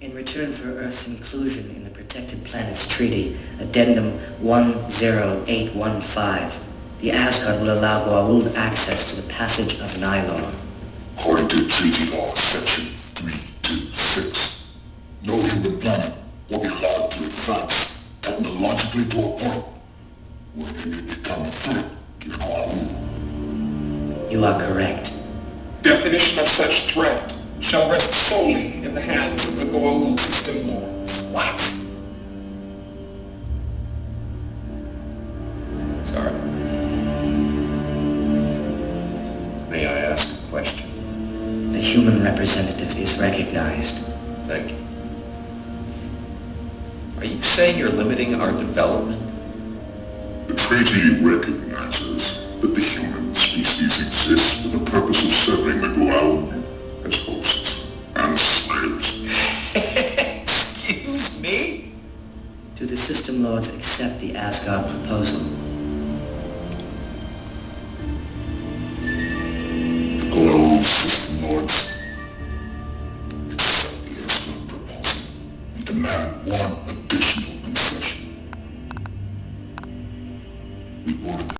In return for Earth's inclusion in the Protected Planets Treaty, Addendum 10815, the Asgard will allow Goa'uld access to the passage of Nylor. According to Treaty Law, Section 326, no human planet will be allowed to advance technologically to a point where they may become a threat to Goa'uld. You are correct. Definition of such threat shall rest solely in the hands of the Goa'uld system lords. What? Sorry. May I ask a question? The human representative is recognized. Thank you. Are you saying you're limiting our development? The treaty recognizes that the human species exists for the purpose of serving the Goa'uld as hosts and slaves. Excuse me? Do the System Lords accept the Asgard proposal? Hello, System Lords. Accept the Asgard proposal and demand one additional concession. We order